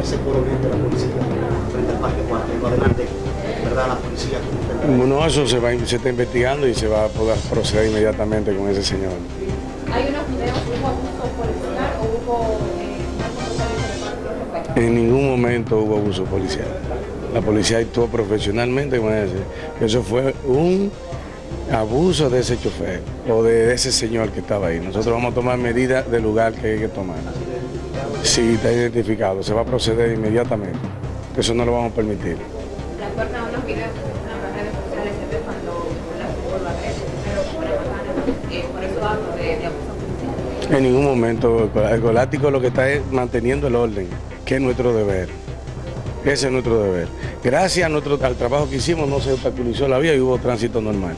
ese de la policía frente al Parque Cuartel. Adelante, ¿verdad? La policía. No, eso se, va, se está investigando y se va a poder proceder inmediatamente con ese señor. ¿Hay unos videos, hubo abuso policial o hubo eh, de de? En ningún momento hubo abuso policial. La policía actuó profesionalmente con ese. Eso fue un abuso de ese chofer o de ese señor que estaba ahí. Nosotros vamos a tomar medidas del lugar que hay que tomar. Sí, está identificado, se va a proceder inmediatamente. Eso no lo vamos a permitir. En ningún momento, el Golático lo que está es manteniendo el orden, que es nuestro deber. Ese es nuestro deber. Gracias a nuestro, al trabajo que hicimos no se obstaculizó la vía y hubo tránsito normal.